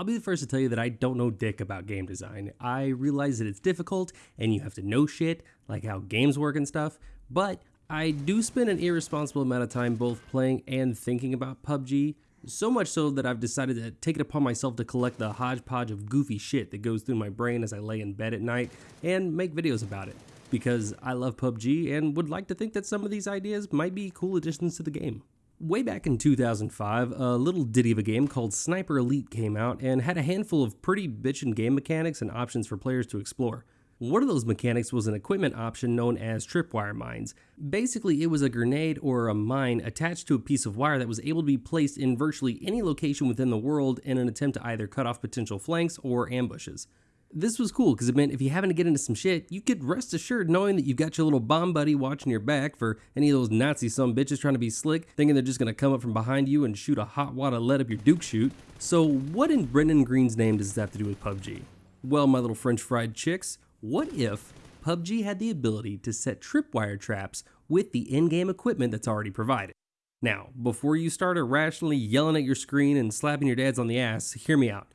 I'll be the first to tell you that I don't know dick about game design. I realize that it's difficult and you have to know shit, like how games work and stuff, but I do spend an irresponsible amount of time both playing and thinking about PUBG, so much so that I've decided to take it upon myself to collect the hodgepodge of goofy shit that goes through my brain as I lay in bed at night and make videos about it. Because I love PUBG and would like to think that some of these ideas might be cool additions to the game. Way back in 2005, a little ditty of a game called Sniper Elite came out and had a handful of pretty bitchin' game mechanics and options for players to explore. One of those mechanics was an equipment option known as tripwire mines. Basically, it was a grenade or a mine attached to a piece of wire that was able to be placed in virtually any location within the world in an attempt to either cut off potential flanks or ambushes. This was cool because it meant if you happen to get into some shit, you could rest assured knowing that you've got your little bomb buddy watching your back for any of those Nazi some bitches trying to be slick, thinking they're just gonna come up from behind you and shoot a hot wad of lead up your Duke shoot. So what in Brendan Greene's name does this have to do with PUBG? Well, my little French fried chicks, what if PUBG had the ability to set tripwire traps with the in-game equipment that's already provided? Now, before you start irrationally yelling at your screen and slapping your dads on the ass, hear me out.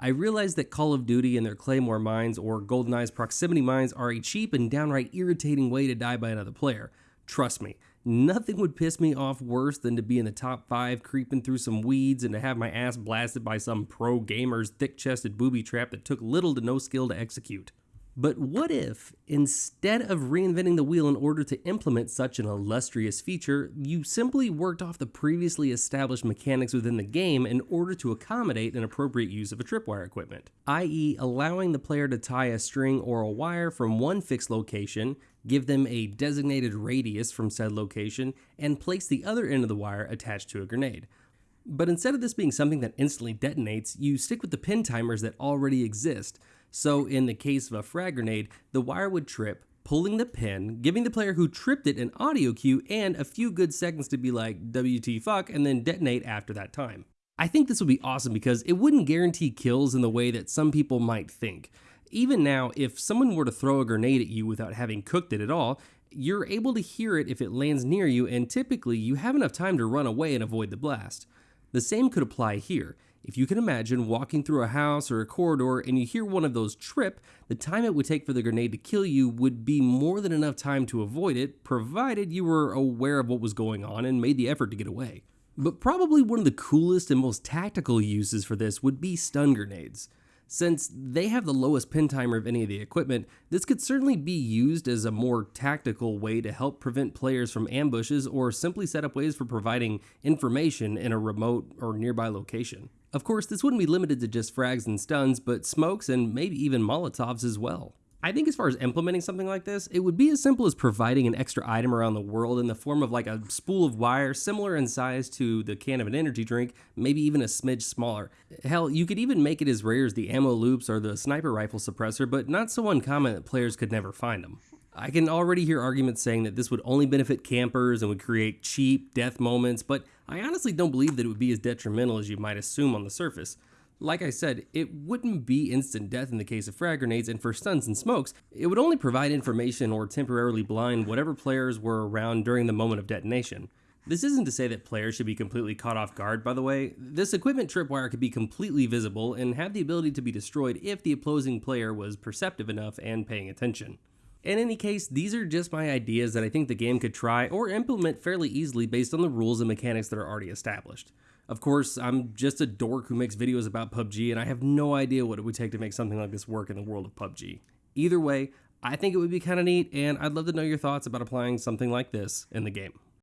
I realize that Call of Duty and their Claymore mines or GoldenEye's proximity mines are a cheap and downright irritating way to die by another player. Trust me, nothing would piss me off worse than to be in the top 5 creeping through some weeds and to have my ass blasted by some pro gamer's thick-chested booby trap that took little to no skill to execute. But what if, instead of reinventing the wheel in order to implement such an illustrious feature, you simply worked off the previously established mechanics within the game in order to accommodate an appropriate use of a tripwire equipment, i.e., allowing the player to tie a string or a wire from one fixed location, give them a designated radius from said location, and place the other end of the wire attached to a grenade. But instead of this being something that instantly detonates, you stick with the pin timers that already exist. So in the case of a frag grenade, the wire would trip, pulling the pin, giving the player who tripped it an audio cue and a few good seconds to be like WT fuck and then detonate after that time. I think this would be awesome because it wouldn't guarantee kills in the way that some people might think. Even now, if someone were to throw a grenade at you without having cooked it at all, you're able to hear it if it lands near you and typically you have enough time to run away and avoid the blast. The same could apply here. If you can imagine walking through a house or a corridor and you hear one of those trip, the time it would take for the grenade to kill you would be more than enough time to avoid it, provided you were aware of what was going on and made the effort to get away. But probably one of the coolest and most tactical uses for this would be stun grenades. Since they have the lowest pin timer of any of the equipment, this could certainly be used as a more tactical way to help prevent players from ambushes or simply set up ways for providing information in a remote or nearby location. Of course, this wouldn't be limited to just frags and stuns, but smokes and maybe even molotovs as well. I think as far as implementing something like this, it would be as simple as providing an extra item around the world in the form of like a spool of wire similar in size to the can of an energy drink, maybe even a smidge smaller. Hell, you could even make it as rare as the ammo loops or the sniper rifle suppressor, but not so uncommon that players could never find them. I can already hear arguments saying that this would only benefit campers and would create cheap death moments, but I honestly don't believe that it would be as detrimental as you might assume on the surface. Like I said, it wouldn't be instant death in the case of frag grenades, and for stuns and smokes, it would only provide information or temporarily blind whatever players were around during the moment of detonation. This isn't to say that players should be completely caught off guard, by the way. This equipment tripwire could be completely visible and have the ability to be destroyed if the opposing player was perceptive enough and paying attention. In any case, these are just my ideas that I think the game could try or implement fairly easily based on the rules and mechanics that are already established. Of course, I'm just a dork who makes videos about PUBG and I have no idea what it would take to make something like this work in the world of PUBG. Either way, I think it would be kind of neat and I'd love to know your thoughts about applying something like this in the game.